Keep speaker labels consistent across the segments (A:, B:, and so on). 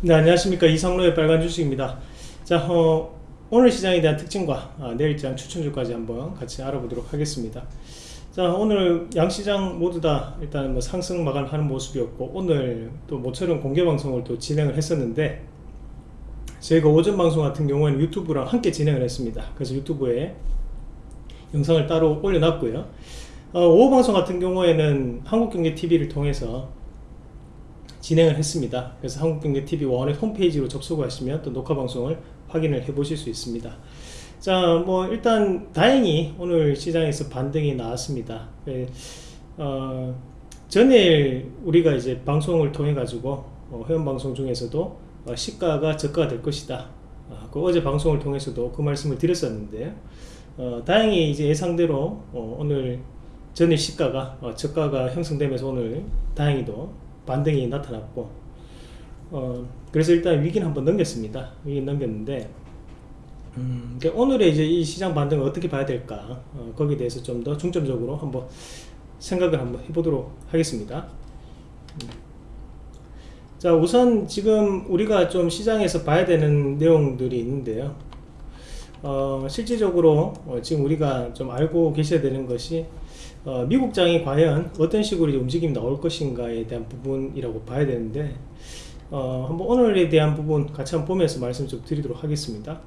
A: 네 안녕하십니까 이상로의 빨간 주식입니다 자 어, 오늘 시장에 대한 특징과 아, 내일장 추천주까지 한번 같이 알아보도록 하겠습니다 자 오늘 양시장 모두 다 일단 뭐 상승 마감하는 모습이었고 오늘 또 모처럼 뭐 공개 방송을 또 진행을 했었는데 저희가 오전 방송 같은 경우에는 유튜브랑 함께 진행을 했습니다 그래서 유튜브에 영상을 따로 올려놨고요 어, 오후 방송 같은 경우에는 한국경제TV를 통해서 진행을 했습니다. 그래서 한국경제TV1의 홈페이지로 접속하시면 또 녹화 방송을 확인을 해 보실 수 있습니다. 자, 뭐 일단 다행히 오늘 시장에서 반등이 나왔습니다. 예, 어, 전일 우리가 이제 방송을 통해 가지고 어, 회원 방송 중에서도 어, 시가가 저가가 될 것이다. 아, 그 어제 방송을 통해서도 그 말씀을 드렸었는데요. 어, 다행히 이제 예상대로 어, 오늘 전일 시가가 어, 저가가 형성되면서 오늘 다행히도 반등이 나타났고 어, 그래서 일단 위기는 한번 넘겼습니다 위기 넘겼는데 음, 오늘의 이제 이 시장 반등을 어떻게 봐야 될까 어, 거기에 대해서 좀 더 중점적으로 한번 생각을 한번 해보도록 하겠습니다 음. 자 우선 지금 우리가 좀 시장에서 봐야 되는 내용들이 있는데요 어, 실질적으로 어, 지금 우리가 좀 알고 계셔야 되는 것이 어, 미국장이 과연 어떤 식으로 움직임이 나올 것인가에 대한 부분이라고 봐야 되는데 어, 한번 오늘에 대한 부분 같이 한번 보면서 말씀 좀 드리도록 하겠습니다.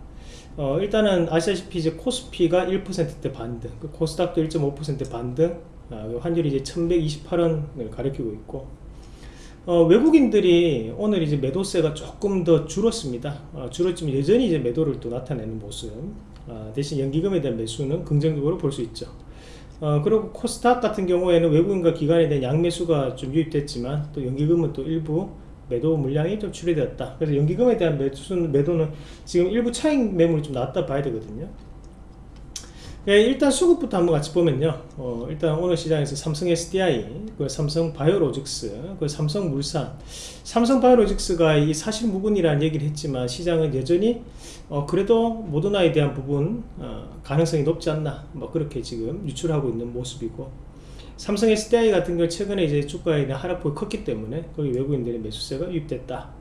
A: 어, 일단은 아시다시피 이제 코스피가 1%대 반등, 그 코스닥도 1 5 반등, 어, 환율이 이제 1128원을 가리키고 있고 어, 외국인들이 오늘 이제 매도세가 조금 더 줄었습니다. 아, 줄었지만 여전히 이제 매도를 또 나타내는 모습. 아, 대신 연기금에 대한 매수는 긍정적으로 볼 수 있죠. 어, 그리고 코스닥 같은 경우에는 외국인과 기관에 대한 양매수가 좀 유입됐지만 또 연기금은 또 일부 매도 물량이 좀 줄여되었다 그래서 연기금에 대한 매수 매도는 지금 일부 차익 매물이 좀 낮다 봐야 되거든요 예, 일단 수급부터 한번 같이 보면요. 어, 일단 오늘 시장에서 삼성 SDI, 그 삼성 바이오로직스, 그 삼성 물산, 삼성 바이오로직스가 이 사실 부분이라는 얘기를 했지만 시장은 여전히 어, 그래도 모더나에 대한 부분 어, 가능성이 높지 않나, 뭐 그렇게 지금 유출하고 있는 모습이고 삼성 SDI 같은 경우 최근에 이제 주가에 대한 하락폭이 컸기 때문에 거기 외국인들의 매수세가 유입됐다.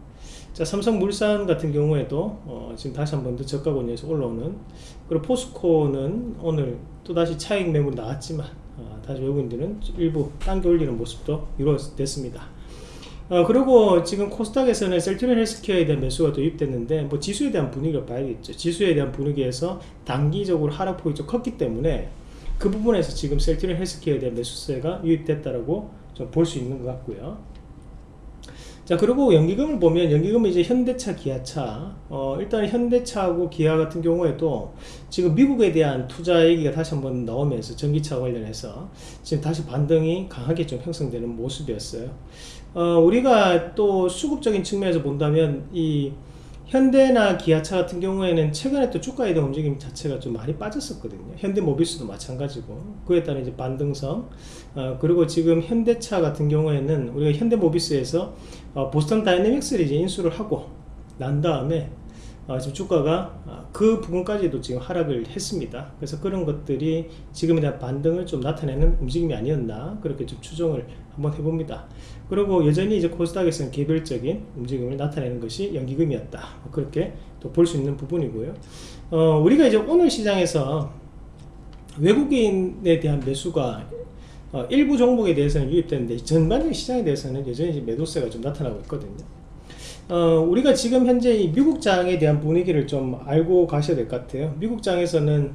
A: 자 삼성물산 같은 경우에도 어, 지금 다시 한 번 더 저가 권역에서 올라오는 그리고 포스코는 오늘 또다시 차익 매물 나왔지만 어, 다시 외국인들은 일부 당겨 올리는 모습도 이루어졌습니다 어, 그리고 지금 코스닥에서는 셀트리 헬스케어에 대한 매수가 도입됐는데 뭐 지수에 대한 분위기를 봐야겠죠 지수에 대한 분위기에서 단기적으로 하락폭이 좀 컸기 때문에 그 부분에서 지금 셀트리 헬스케어에 대한 매수세가 유입됐다고볼수 있는 것 같고요 자 그리고 연기금을 보면 연기금은 이제 현대차 기아차 어, 일단 현대차하고 기아 같은 경우에도 지금 미국에 대한 투자 얘기가 다시 한번 나오면서 전기차 관련해서 지금 다시 반등이 강하게 좀 형성되는 모습이었어요 어, 우리가 또 수급적인 측면에서 본다면 이 현대나 기아차 같은 경우에는 최근에 또 주가 이동 움직임 자체가 좀 많이 빠졌었거든요. 현대모비스도 마찬가지고 그에 따른 이제 반등성 어, 그리고 지금 현대차 같은 경우에는 우리가 현대모비스에서 어, 보스턴 다이내믹스를 이제 인수를 하고 난 다음에 어, 지금 주가가 어, 그 부분까지도 지금 하락을 했습니다. 그래서 그런 것들이 지금에 대한 반등을 좀 나타내는 움직임이 아니었나 그렇게 좀 추정을 한번 해봅니다. 그리고 여전히 이제 코스닥에서는 개별적인 움직임을 나타내는 것이 연기금이었다. 뭐 그렇게 또 볼 수 있는 부분이고요. 어, 우리가 이제 오늘 시장에서 외국인에 대한 매수가 어, 일부 종목에 대해서는 유입됐는데 전반적인 시장에 대해서는 여전히 매도세가 좀 나타나고 있거든요. 어, 우리가 지금 현재 이 미국장에 대한 분위기를 좀 알고 가셔야 될 것 같아요 미국장에서는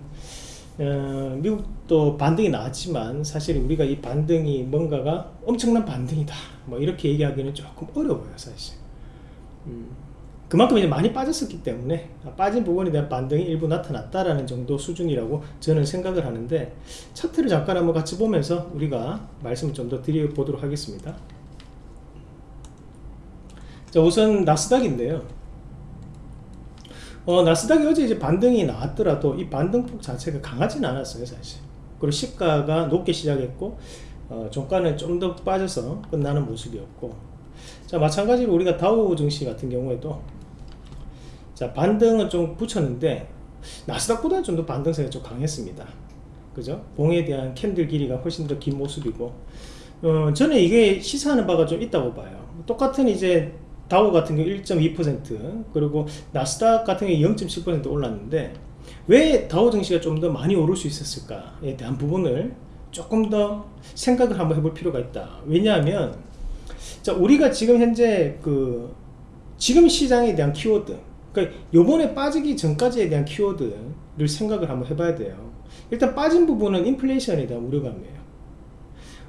A: 어, 미국도 반등이 나왔지만 사실 우리가 이 반등이 뭔가가 엄청난 반등이다 뭐 이렇게 얘기하기는 조금 어려워요 사실 음, 그만큼 이제 많이 빠졌었기 때문에 아, 빠진 부분에 대한 반등이 일부 나타났다라는 정도 수준이라고 저는 생각을 하는데 차트를 잠깐 한번 같이 보면서 우리가 말씀을 좀 더 드려보도록 하겠습니다 자, 우선 나스닥인데요. 어, 나스닥이 어제 이제 반등이 나왔더라도 이 반등폭 자체가 강하진 않았어요, 사실. 그리고 시가가 높게 시작했고, 어, 종가는 좀 더 빠져서 끝나는 모습이었고, 자, 마찬가지로 우리가 다우 증시 같은 경우에도, 자, 반등은 좀 붙였는데, 나스닥보다는 좀 더 반등세가 좀 강했습니다. 그죠? 봉에 대한 캔들 길이가 훨씬 더 긴 모습이고, 어, 저는 이게 시사하는 바가 좀 있다고 봐요. 똑같은 이제 다우 같은 경우 1.2% 그리고 나스닥 같은 경우 0.7% 올랐는데 왜 다우 증시가 좀 더 많이 오를 수 있었을까에 대한 부분을 조금 더 생각을 한번 해볼 필요가 있다 왜냐하면 자 우리가 지금 현재 그 지금 시장에 대한 키워드 그러니까 요번에 빠지기 전까지에 대한 키워드를 생각을 한번 해봐야 돼요 일단 빠진 부분은 인플레이션에 대한 우려감이에요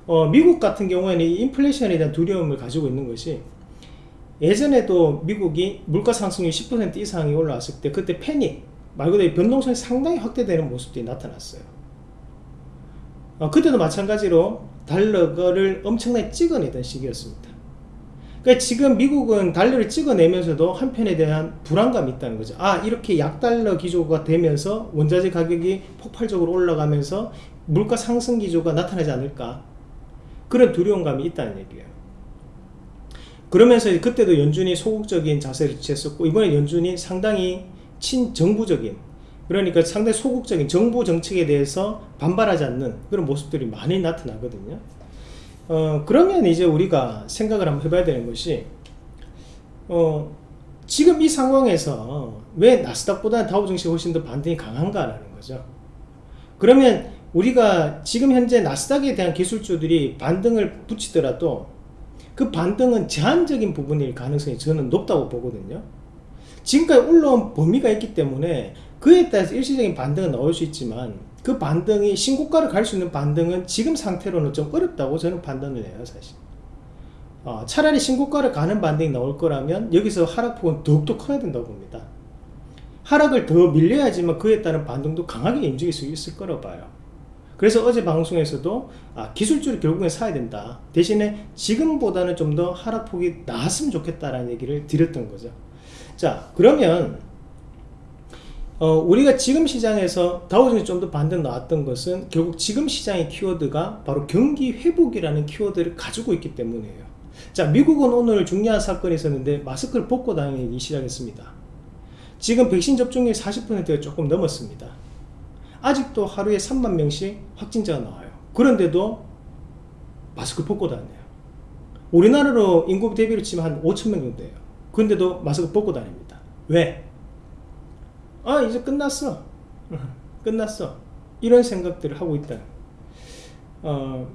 A: 어, 미국 같은 경우에는 이 인플레이션에 대한 두려움을 가지고 있는 것이 예전에도 미국이 물가 상승률 10% 이상이 올라왔을 때 그때 패닉 말 그대로 변동성이 상당히 확대되는 모습들이 나타났어요 어, 그때도 마찬가지로 달러를 엄청나게 찍어내던 시기였습니다 그러니까 지금 미국은 달러를 찍어내면서도 한편에 대한 불안감이 있다는 거죠 아 이렇게 약달러 기조가 되면서 원자재 가격이 폭발적으로 올라가면서 물가 상승 기조가 나타나지 않을까 그런 두려움감이 있다는 얘기예요 그러면서 그때도 연준이 소극적인 자세를 취했었고 이번에 연준이 상당히 친정부적인 그러니까 상당히 소극적인 정부 정책에 대해서 반발하지 않는 그런 모습들이 많이 나타나거든요 어, 그러면 이제 우리가 생각을 한번 해봐야 되는 것이 어, 지금 이 상황에서 왜 나스닥보다 다우증시 훨씬 더 반등이 강한가라는 거죠 그러면 우리가 지금 현재 나스닥에 대한 기술주들이 반등을 붙이더라도 그 반등은 제한적인 부분일 가능성이 저는 높다고 보거든요 지금까지 올라온 범위가 있기 때문에 그에 따라서 일시적인 반등은 나올 수 있지만 그 반등이 신고가를 갈 수 있는 반등은 지금 상태로는 좀 어렵다고 저는 판단을 해요 사실 어, 차라리 신고가를 가는 반등이 나올 거라면 여기서 하락폭은 더욱더 커야 된다고 봅니다 하락을 더 밀려야지만 그에 따른 반등도 강하게 움직일 수 있을 거라 봐요 그래서 어제 방송에서도 아, 기술주를 결국엔 사야 된다 대신에 지금보다는 좀 더 하락폭이 나았으면 좋겠다라는 얘기를 드렸던 거죠 자 그러면 어, 우리가 지금 시장에서 다우존이 좀 더 반등 나왔던 것은 결국 지금 시장의 키워드가 바로 경기 회복이라는 키워드를 가지고 있기 때문이에요 자 미국은 오늘 중요한 사건이 있었는데 마스크를 벗고 다니기 시작했습니다 지금 백신 접종이 40%가 조금 넘었습니다 아직도 하루에 3만 명씩 확진자가 나와요. 그런데도 마스크 벗고 다녀요. 우리나라로 인구 대비로 치면 한 5천 명 정도 돼요. 그런데도 마스크 벗고 다닙니다. 왜? 아 이제 끝났어. 끝났어. 이런 생각들을 하고 있다. 어,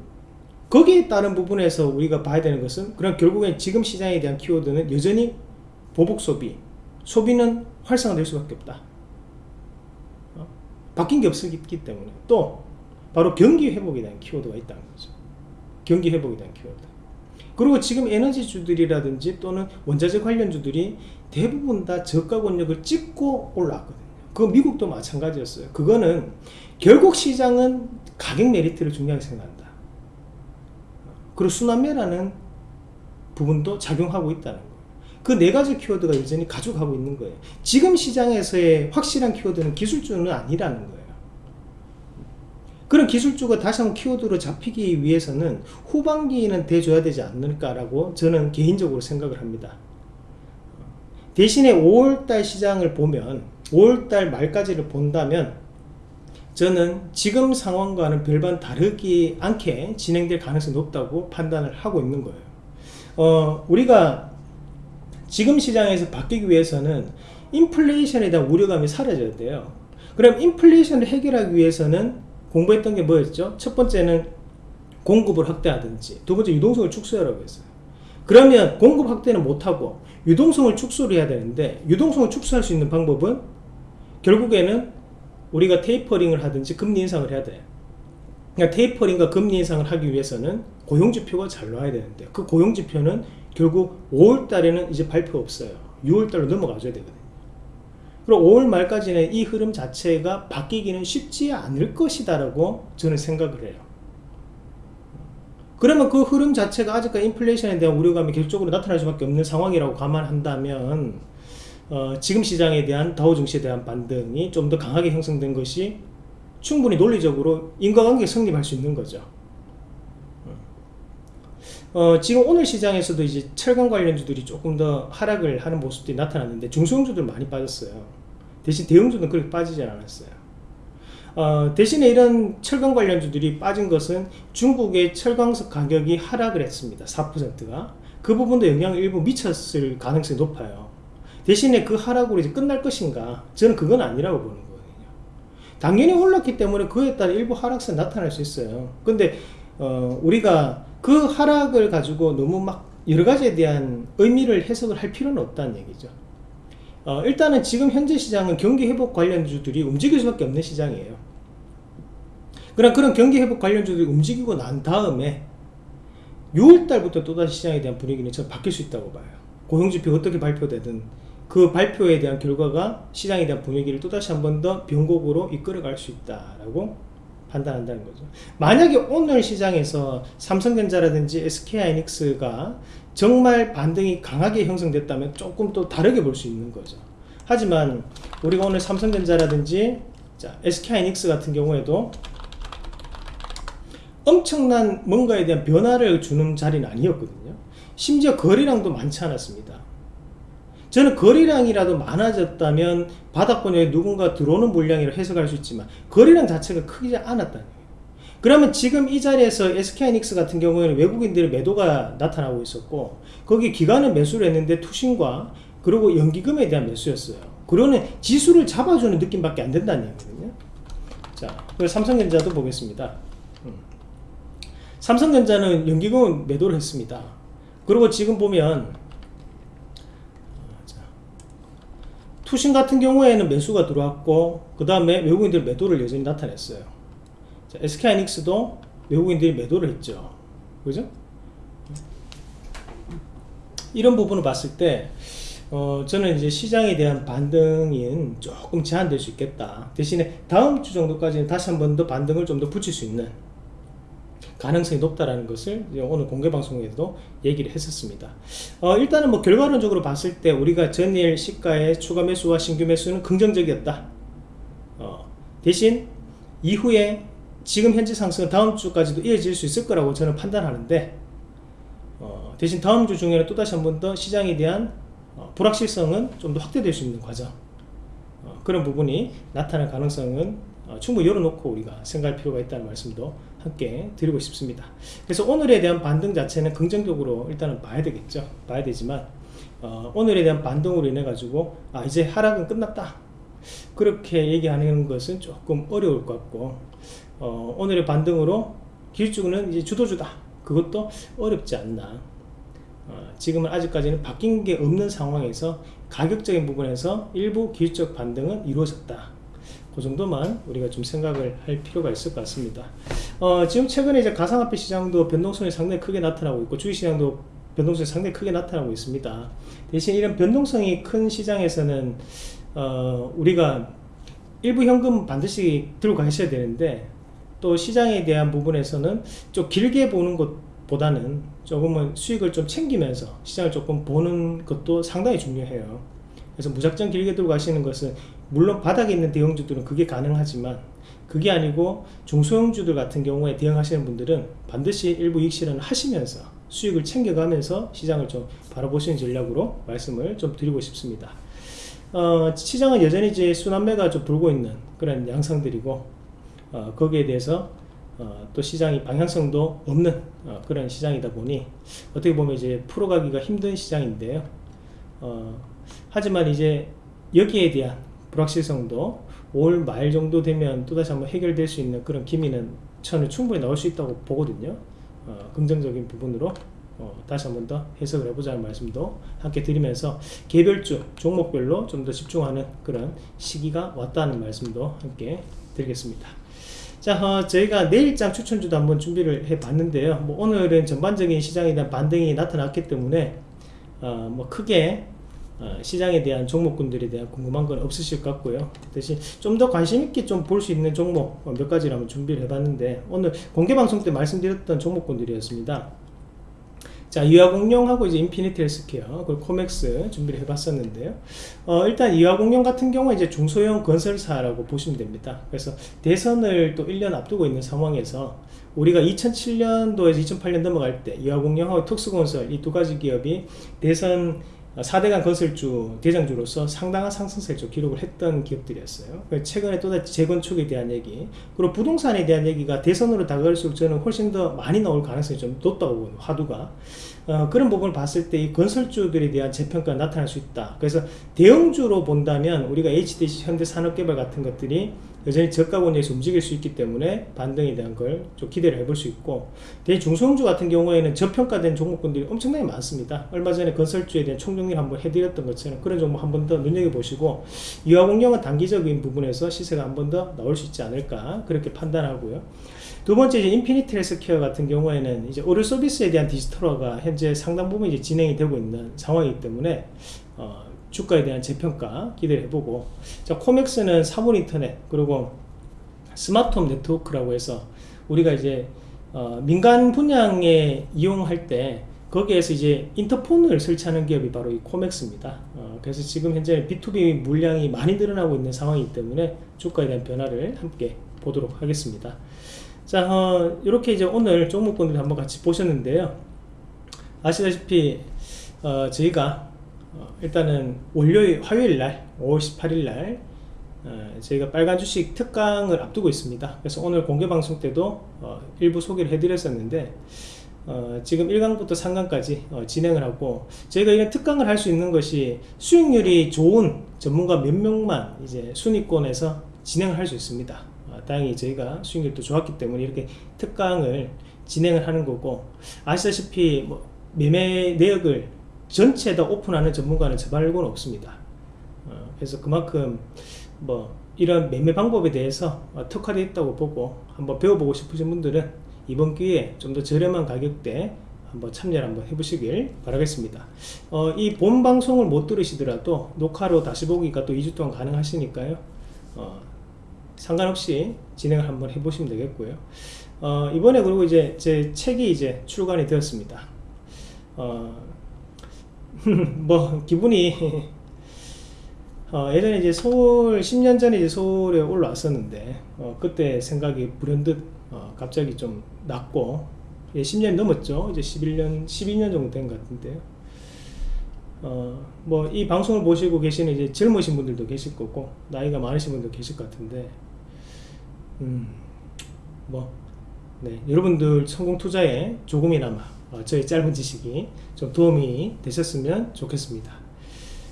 A: 거기에 따른 부분에서 우리가 봐야 되는 것은 그럼 결국엔 지금 시장에 대한 키워드는 여전히 보복 소비, 소비는 활성화될 수밖에 없다. 바뀐 게 없었기 때문에 또 바로 경기 회복에 대한 키워드가 있다는 거죠. 경기 회복에 대한 키워드. 그리고 지금 에너지주들이라든지 또는 원자재 관련주들이 대부분 다 저가 권력을 찍고 올라왔거든요. 그 미국도 마찬가지였어요. 그거는 결국 시장은 가격 메리트를 중요하게 생각한다. 그리고 순환매라는 부분도 작용하고 있다는 거예요. 그네 가지 키워드가 여전히 가져가고 있는 거예요. 지금 시장에서의 확실한 키워드는 기술주는 아니라는 거예요. 그런 기술주가 다시 한번 키워드로 잡히기 위해서는 후반기에는 돼줘야 되지 않을까라고 저는 개인적으로 생각을 합니다. 대신에 5월달 시장을 보면 5월달 말까지를 본다면 저는 지금 상황과는 별반 다르지 않게 진행될 가능성이 높다고 판단을 하고 있는 거예요. 어, 우리가 지금 시장에서 바뀌기 위해서는 인플레이션에 대한 우려감이 사라져야 돼요 그럼 인플레이션을 해결하기 위해서는 공부했던 게 뭐였죠? 첫 번째는 공급을 확대하든지 두 번째 유동성을 축소하라고 했어요 그러면 공급 확대는 못하고 유동성을 축소를 해야 되는데 유동성을 축소할 수 있는 방법은 결국에는 우리가 테이퍼링을 하든지 금리 인상을 해야 돼요 그러니까 테이퍼링과 금리 인상을 하기 위해서는 고용지표가 잘 나와야 되는데 그 고용지표는 결국 5월 달에는 이제 발표 없어요. 6월 달로 넘어가줘야 되거든요. 그리고 5월 말까지는 이 흐름 자체가 바뀌기는 쉽지 않을 것이다라고 저는 생각을 해요. 그러면 그 흐름 자체가 아직까지 인플레이션에 대한 우려감이 결적으로 나타날 수밖에 없는 상황이라고 감안한다면 어, 지금 시장에 대한 다우 증시에 대한 반등이 좀 더 강하게 형성된 것이 충분히 논리적으로 인과관계 성립할 수 있는 거죠. 어, 지금 오늘 시장에서도 이제 철강 관련주들이 조금 더 하락을 하는 모습들이 나타났는데 중소형주들 많이 빠졌어요. 대신 대형주는 그렇게 빠지지 않았어요. 어, 대신에 이런 철강 관련주들이 빠진 것은 중국의 철강석 가격이 하락을 했습니다. 4%가. 그 부분도 영향을 일부 미쳤을 가능성이 높아요. 대신에 그 하락으로 이제 끝날 것인가? 저는 그건 아니라고 보는 거거든요 당연히 올랐기 때문에 그에 따라 일부 하락세 나타날 수 있어요. 근데 어, 우리가 그 하락을 가지고 너무 막 여러 가지에 대한 의미를 해석을 할 필요는 없다는 얘기죠 어, 일단은 지금 현재 시장은 경기 회복 관련주들이 움직일 수밖에 없는 시장이에요 그럼 그런 경기 회복 관련주들이 움직이고 난 다음에 6월달부터 또다시 시장에 대한 분위기는 저 바뀔 수 있다고 봐요 고용지표 어떻게 발표되든 그 발표에 대한 결과가 시장에 대한 분위기를 또다시 한 번 더 변곡으로 이끌어갈 수 있다라고 판단한다는 거죠. 만약에 오늘 시장에서 삼성전자라든지 SK하이닉스가 정말 반등이 강하게 형성됐다면 조금 또 다르게 볼 수 있는 거죠. 하지만 우리가 오늘 삼성전자라든지 SK하이닉스 같은 경우에도 엄청난 뭔가에 대한 변화를 주는 자리는 아니었거든요. 심지어 거래량도 많지 않았습니다. 저는 거래량이라도 많아졌다면 바닥권역에 누군가 들어오는 물량이라 해석할 수 있지만 거래량 자체가 크지 않았다는 거예요. 그러면 지금 이 자리에서 s k 이닉스 같은 경우에는 외국인들의 매도가 나타나고 있었고 거기 기간은 매수를 했는데 투신과 그리고 연기금에 대한 매수였어요. 그러는 지수를 잡아주는 느낌밖에 안 된다는 얘기거든요. 자, 삼성전자도 보겠습니다. 음. 삼성전자는 연기금 매도를 했습니다. 그리고 지금 보면 투신 같은 경우에는 매수가 들어왔고 그 다음에 외국인들 매도를 여전히 나타냈어요 자, SK하이닉스도 외국인들이 매도를 했죠 그죠? 이런 부분을 봤을 때 어, 저는 이제 시장에 대한 반등인 조금 제한될 수 있겠다 대신에 다음 주 정도까지는 다시 한번 더 반등을 좀 더 붙일 수 있는 가능성이 높다라는 것을 오늘 공개 방송에서도 얘기를 했었습니다. 어, 일단은 뭐 결과론적으로 봤을 때 우리가 전일 시가의 추가 매수와 신규 매수는 긍정적이었다. 어, 대신 이후에 지금 현재 상승은 다음 주까지도 이어질 수 있을 거라고 저는 판단하는데 어, 대신 다음 주 중에는 또다시 한 번 더 시장에 대한 어, 불확실성은 좀 더 확대될 수 있는 과정 어, 그런 부분이 나타날 가능성은 어, 충분히 열어놓고 우리가 생각할 필요가 있다는 말씀도 함께 드리고 싶습니다. 그래서 오늘에 대한 반등 자체는 긍정적으로 일단은 봐야 되겠죠. 봐야 되지만 어, 오늘에 대한 반등으로 인해 가지고 아 이제 하락은 끝났다. 그렇게 얘기하는 것은 조금 어려울 것 같고 어, 오늘의 반등으로 길쭉은 이제 주도주다. 그것도 어렵지 않나. 어, 지금은 아직까지는 바뀐 게 없는 상황에서 가격적인 부분에서 일부 길적 반등은 이루어졌다. 그 정도만 우리가 좀 생각을 할 필요가 있을 것 같습니다. 어, 지금 최근에 이제 가상화폐 시장도 변동성이 상당히 크게 나타나고 있고 주식시장도 변동성이 상당히 크게 나타나고 있습니다. 대신 이런 변동성이 큰 시장에서는 어, 우리가 일부 현금 반드시 들고 가셔야 되는데 또 시장에 대한 부분에서는 좀 길게 보는 것보다는 조금은 수익을 좀 챙기면서 시장을 조금 보는 것도 상당히 중요해요. 그래서 무작정 길게 들고 가시는 것은 물론 바닥에 있는 대형주들은 그게 가능하지만 그게 아니고 중소형주들 같은 경우에 대응하시는 분들은 반드시 일부 이익 실현을 하시면서 수익을 챙겨가면서 시장을 좀 바라보시는 전략으로 말씀을 좀 드리고 싶습니다. 어, 시장은 여전히 이제 순환매가 좀 불고 있는 그런 양상들이고 어, 거기에 대해서 어, 또 시장이 방향성도 없는 어, 그런 시장이다 보니 어떻게 보면 이제 풀어가기가 힘든 시장인데요. 어, 하지만 이제 여기에 대한 불확실성도 올 말 정도 되면 또다시 한번 해결될 수 있는 그런 기미는 저는 충분히 나올 수 있다고 보거든요 어, 긍정적인 부분으로 어, 다시 한번 더 해석을 해보자는 말씀도 함께 드리면서 개별주 종목별로 좀 더 집중하는 그런 시기가 왔다는 말씀도 함께 드리겠습니다 자 어, 저희가 내일장 추천주도 한번 준비를 해 봤는데요 뭐 오늘은 전반적인 시장에 대한 반등이 나타났기 때문에 어, 뭐 크게 어, 시장에 대한 종목군들에 대한 궁금한 건 없으실 것 같고요 대신 좀 더 관심 있게 좀 볼 수 있는 종목 어, 몇 가지를 한번 준비를 해봤는데 오늘 공개방송 때 말씀드렸던 종목군들이었습니다 자 이화공룡하고 이제 인피니티 헬스케어 그리고 코맥스 준비를 해봤었는데요 어, 일단 이화공룡 같은 경우에 이제 중소형 건설사라고 보시면 됩니다 그래서 대선을 또 1년 앞두고 있는 상황에서 우리가 2007년도에서 2008년 넘어갈 때 이화공룡하고 특수건설 이 두 가지 기업이 대선 4대강 건설주 대장주로서 상당한 상승세를 기록을 했던 기업들이었어요 그 최근에 또다시 재건축에 대한 얘기 그리고 부동산에 대한 얘기가 대선으로 다가올수록 저는 훨씬 더 많이 나올 가능성이 좀 높다고 보는 화두가 어, 그런 부분을 봤을 때 이 건설주들에 대한 재평가가 나타날 수 있다 그래서 대형주로 본다면 우리가 HDC 현대산업개발 같은 것들이 여전히 저가 권역에서 움직일 수 있기 때문에 반등에 대한 걸 좀 기대를 해볼 수 있고 대 중소형주 같은 경우에는 저평가된 종목군들이 엄청나게 많습니다 얼마 전에 건설주에 대한 총정리를 한번 해드렸던 것처럼 그런 종목 한번더 눈여겨보시고 유화공룡은 단기적인 부분에서 시세가 한번더 나올 수 있지 않을까 그렇게 판단하고요 두 번째 이제 인피니트 헬스케어 같은 경우에는 이제 의료 서비스에 대한 디지털화가 현재 상당 부분 이제 진행이 되고 있는 상황이기 때문에 어, 주가에 대한 재평가 기대를 해보고 자 코맥스는 사물인터넷 그리고 스마트홈 네트워크라고 해서 우리가 이제 어, 민간 분양에 이용할 때 거기에서 이제 인터폰을 설치하는 기업이 바로 이 코맥스입니다. 어, 그래서 지금 현재 B2B 물량이 많이 늘어나고 있는 상황이기 때문에 주가에 대한 변화를 함께 보도록 하겠습니다. 자, 어, 이렇게 이제 오늘 종목분들 한번 같이 보셨는데요. 아시다시피 어, 저희가 어, 일단은 월요일 화요일날 5월 18일날 어, 저희가 빨간 주식 특강을 앞두고 있습니다 그래서 오늘 공개 방송 때도 어, 일부 소개를 해드렸었는데 지금 1강부터 3강까지 진행을 하고 저희가 이런 특강을 할 수 있는 것이 수익률이 좋은 전문가 몇 명만 이제 순위권에서 진행할수 있습니다 다행히 저희가 수익률도 좋았기 때문에 이렇게 특강을 진행을 하는 거고 아시다시피 뭐 매매 내역을 전체다 오픈하는 전문가는 저 말고는 없습니다. 어, 그래서 그만큼 뭐 이런 매매 방법에 대해서 특화되어 있다고 보고 한번 배워보고 싶으신 분들은 이번 기회에 좀 더 저렴한 가격대 한번 참여를 한번 해보시길 바라겠습니다. 어, 이 본 방송을 못 들으시더라도 녹화로 다시 보기가 또 2주 동안 가능하시니까요. 어, 상관없이 진행을 한번 해보시면 되겠고요. 어, 이번에 그리고 이제 제 책이 이제 출간이 되었습니다. 어, 뭐 기분이 어, 예전에 이제 서울 10년 전에 이제 서울에 올라왔었는데 어, 그때 생각이 불현듯 어, 갑자기 좀 낮고 예, 1 0년 넘었죠 이제 11년 12년 정도 된 것 같은데요 어, 뭐 이 방송을 보시고 계시는 이제 젊으신 분들도 계실 거고 나이가 많으신 분도 계실 것 같은데 음뭐 네, 여러분들 성공 투자에 조금이나마 어, 저의 짧은 지식이 좀 도움이 되셨으면 좋겠습니다.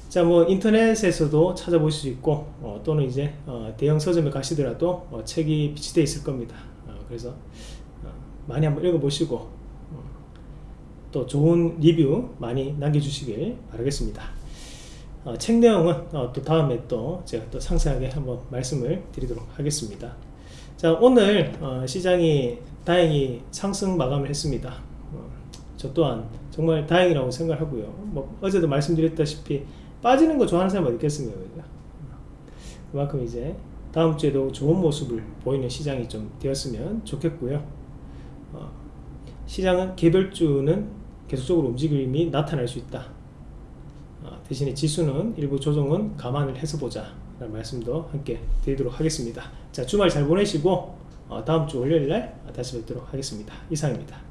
A: 자, 뭐 인터넷에서도 찾아볼 수 있고 어, 또는 이제 어, 대형 서점에 가시더라도 어, 책이 비치되어 있을 겁니다. 어, 그래서 어, 많이 한번 읽어보시고 또 좋은 리뷰 많이 남겨주시길 바라겠습니다. 책 내용은 또 다음에 또 제가 또 상세하게 한번 말씀을 드리도록 하겠습니다. 자 오늘 시장이 다행히 상승 마감을 했습니다. 저 또한 정말 다행이라고 생각하고요. 뭐 어제도 말씀드렸다시피 빠지는 거 좋아하는 사람 어디 있겠습니까? 그만큼 이제 다음 주에도 좋은 모습을 보이는 시장이 좀 되었으면 좋겠고요. 어, 시장은 개별주는 계속적으로 움직임이 나타날 수 있다. 어, 대신에 지수는 일부 조정은 감안을 해서 보자. 라는 말씀도 함께 드리도록 하겠습니다. 자 주말 잘 보내시고 어, 다음 주 월요일 날 다시 뵙도록 하겠습니다. 이상입니다.